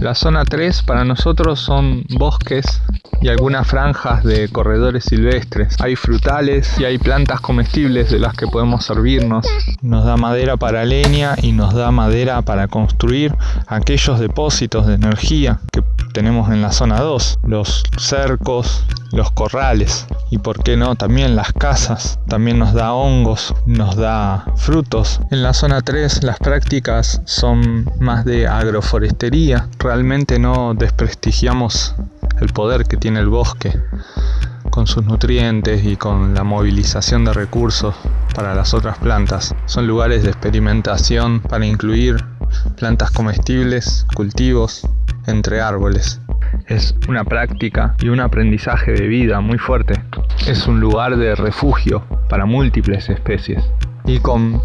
La zona 3 para nosotros son bosques y algunas franjas de corredores silvestres. Hay frutales y hay plantas comestibles de las que podemos servirnos. Nos da madera para leña y nos da madera para construir aquellos depósitos de energía que tenemos en la zona 2, los cercos, los corrales y por qué no también las casas. También nos da hongos, nos da frutos. En la zona 3 las prácticas son más de agroforestería. Realmente no desprestigiamos el poder que tiene el bosque con sus nutrientes y con la movilización de recursos para las otras plantas. Son lugares de experimentación para incluir plantas comestibles, cultivos, entre árboles. Es una práctica y un aprendizaje de vida muy fuerte. Es un lugar de refugio para múltiples especies. Y con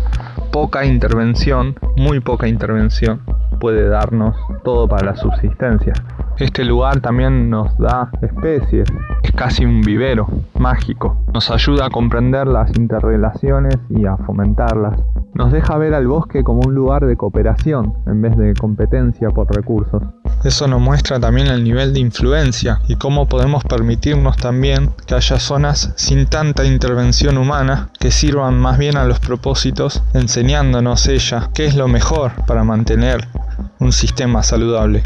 poca intervención, muy poca intervención, puede darnos todo para la subsistencia. Este lugar también nos da especies, es casi un vivero mágico. Nos ayuda a comprender las interrelaciones y a fomentarlas. Nos deja ver al bosque como un lugar de cooperación en vez de competencia por recursos. Eso nos muestra también el nivel de influencia y cómo podemos permitirnos también que haya zonas sin tanta intervención humana que sirvan más bien a los propósitos enseñándonos ella qué es lo mejor para mantener un sistema saludable.